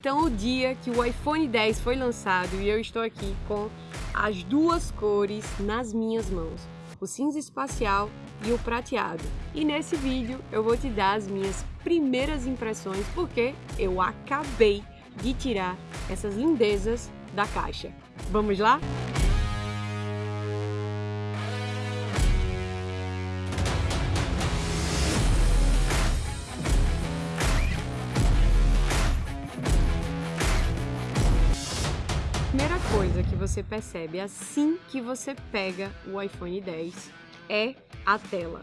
Então o dia que o iPhone 10 foi lançado e eu estou aqui com as duas cores nas minhas mãos, o cinza espacial e o prateado. E nesse vídeo eu vou te dar as minhas primeiras impressões porque eu acabei de tirar essas lindezas da caixa. Vamos lá? Coisa que você percebe assim que você pega o iPhone 10 é a tela.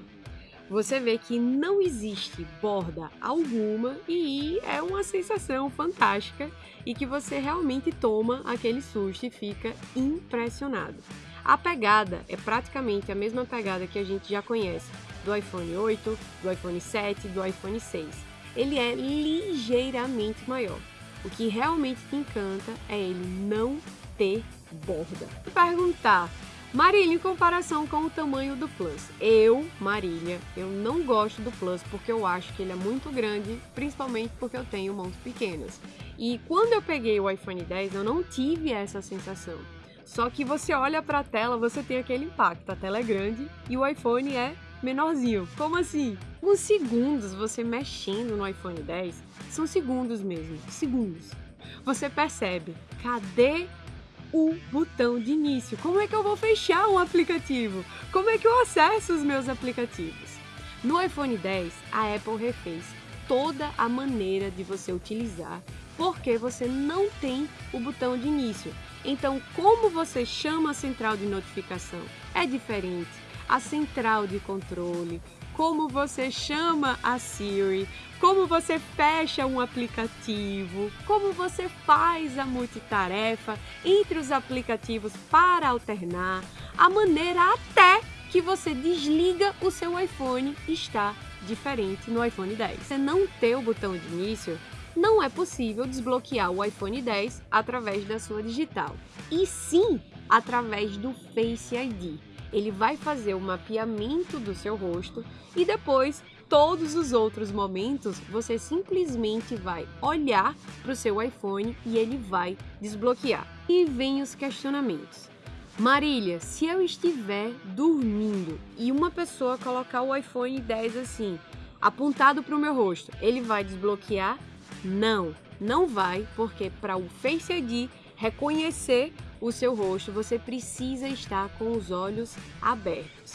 Você vê que não existe borda alguma e é uma sensação fantástica e que você realmente toma aquele susto e fica impressionado. A pegada é praticamente a mesma pegada que a gente já conhece do iPhone 8, do iPhone 7, do iPhone 6. Ele é ligeiramente maior. O que realmente te encanta é ele não ter borda. Perguntar, Marília, em comparação com o tamanho do Plus. Eu, Marília, eu não gosto do Plus porque eu acho que ele é muito grande, principalmente porque eu tenho mãos pequenas. E quando eu peguei o iPhone 10, eu não tive essa sensação. Só que você olha para a tela, você tem aquele impacto. A tela é grande e o iPhone é menorzinho. Como assim? Uns segundos você mexendo no iPhone 10, são segundos mesmo, segundos. Você percebe, cadê o botão de início? Como é que eu vou fechar um aplicativo? Como é que eu acesso os meus aplicativos? No iPhone 10, a Apple refez toda a maneira de você utilizar porque você não tem o botão de início. Então, como você chama a central de notificação é diferente a central de controle, como você chama a Siri, como você fecha um aplicativo, como você faz a multitarefa entre os aplicativos para alternar, a maneira até que você desliga o seu iPhone está diferente no iPhone 10. Você não ter o botão de início, não é possível desbloquear o iPhone 10 através da sua digital, e sim através do Face ID ele vai fazer o mapeamento do seu rosto e depois todos os outros momentos você simplesmente vai olhar para o seu iPhone e ele vai desbloquear. E vem os questionamentos. Marília, se eu estiver dormindo e uma pessoa colocar o iPhone 10 assim, apontado para o meu rosto, ele vai desbloquear? Não, não vai, porque para o Face ID reconhecer o seu rosto, você precisa estar com os olhos abertos.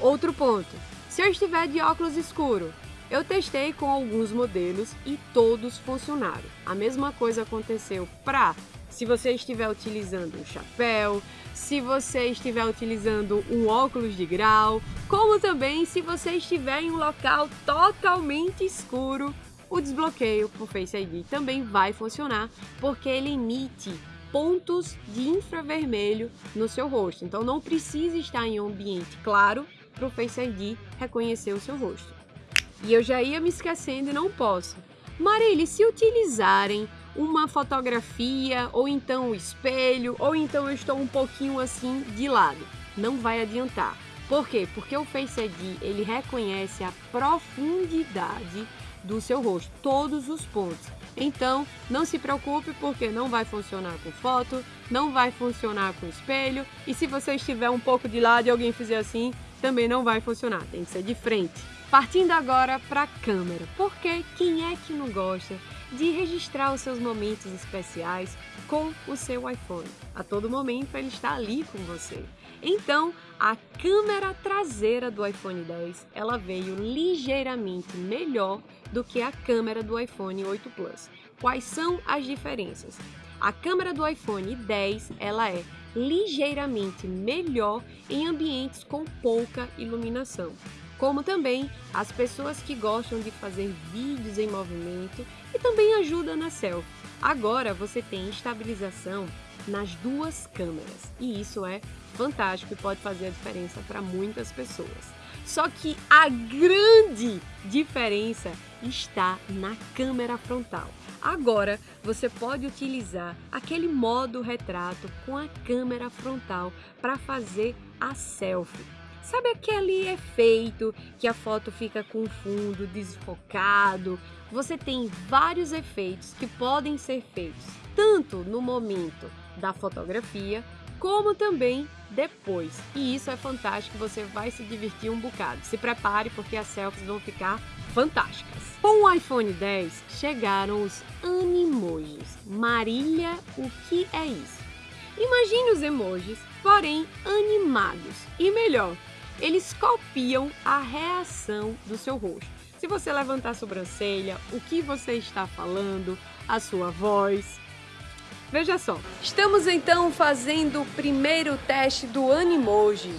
Outro ponto, se eu estiver de óculos escuro, eu testei com alguns modelos e todos funcionaram. A mesma coisa aconteceu para se você estiver utilizando um chapéu, se você estiver utilizando um óculos de grau, como também se você estiver em um local totalmente escuro, o desbloqueio por Face ID também vai funcionar, porque ele emite pontos de infravermelho no seu rosto. Então não precisa estar em um ambiente claro para o Face ID reconhecer o seu rosto. E eu já ia me esquecendo e não posso. Marília, se utilizarem uma fotografia, ou então o espelho, ou então eu estou um pouquinho assim de lado, não vai adiantar. Por quê? Porque o Face ID ele reconhece a profundidade do seu rosto, todos os pontos. Então, não se preocupe porque não vai funcionar com foto, não vai funcionar com espelho e se você estiver um pouco de lado e alguém fizer assim, também não vai funcionar, tem que ser de frente. Partindo agora para a câmera, porque quem é que não gosta de registrar os seus momentos especiais com o seu iPhone? A todo momento ele está ali com você. Então, a câmera traseira do iPhone 10, ela veio ligeiramente melhor do que a câmera do iPhone 8 Plus. Quais são as diferenças? A câmera do iPhone 10, ela é ligeiramente melhor em ambientes com pouca iluminação como também as pessoas que gostam de fazer vídeos em movimento e também ajuda na selfie. Agora você tem estabilização nas duas câmeras e isso é fantástico e pode fazer a diferença para muitas pessoas. Só que a grande diferença está na câmera frontal. Agora você pode utilizar aquele modo retrato com a câmera frontal para fazer a selfie. Sabe aquele efeito que a foto fica com fundo desfocado? Você tem vários efeitos que podem ser feitos tanto no momento da fotografia como também depois. E isso é fantástico, você vai se divertir um bocado. Se prepare porque as selfies vão ficar fantásticas. Com o iPhone 10 chegaram os Animojis. Marília, o que é isso? Imagine os emojis, porém animados. E melhor, eles copiam a reação do seu rosto. Se você levantar a sobrancelha, o que você está falando, a sua voz. Veja só, estamos então fazendo o primeiro teste do Animoji.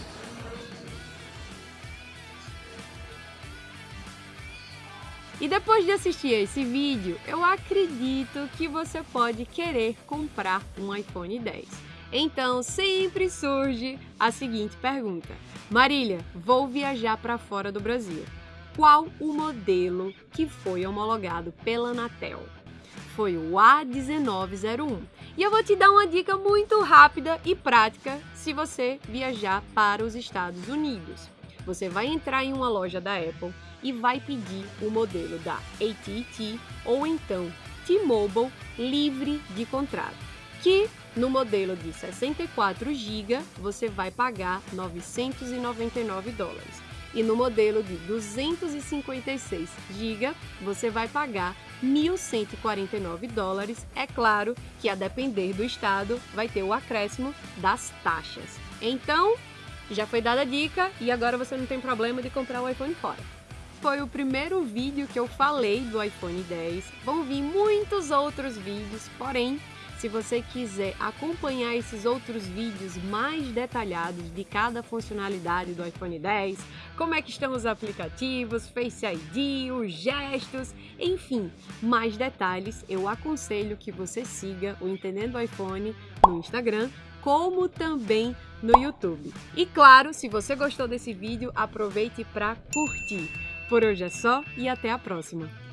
E depois de assistir esse vídeo, eu acredito que você pode querer comprar um iPhone 10. Então sempre surge a seguinte pergunta: Marília, vou viajar para fora do Brasil. Qual o modelo que foi homologado pela Anatel? Foi o A1901. E eu vou te dar uma dica muito rápida e prática se você viajar para os Estados Unidos. Você vai entrar em uma loja da Apple e vai pedir o modelo da AT&T ou então T-Mobile livre de contrato, que no modelo de 64 GB você vai pagar 999 dólares. E no modelo de 256 GB você vai pagar 1.149 dólares. É claro que a depender do estado vai ter o acréscimo das taxas. Então, já foi dada a dica e agora você não tem problema de comprar o iPhone fora. Foi o primeiro vídeo que eu falei do iPhone 10. Vão vir muitos outros vídeos, porém se você quiser acompanhar esses outros vídeos mais detalhados de cada funcionalidade do iPhone 10, como é que estão os aplicativos, Face ID, os gestos, enfim, mais detalhes, eu aconselho que você siga o Entendendo iPhone no Instagram, como também no YouTube. E claro, se você gostou desse vídeo, aproveite para curtir. Por hoje é só e até a próxima!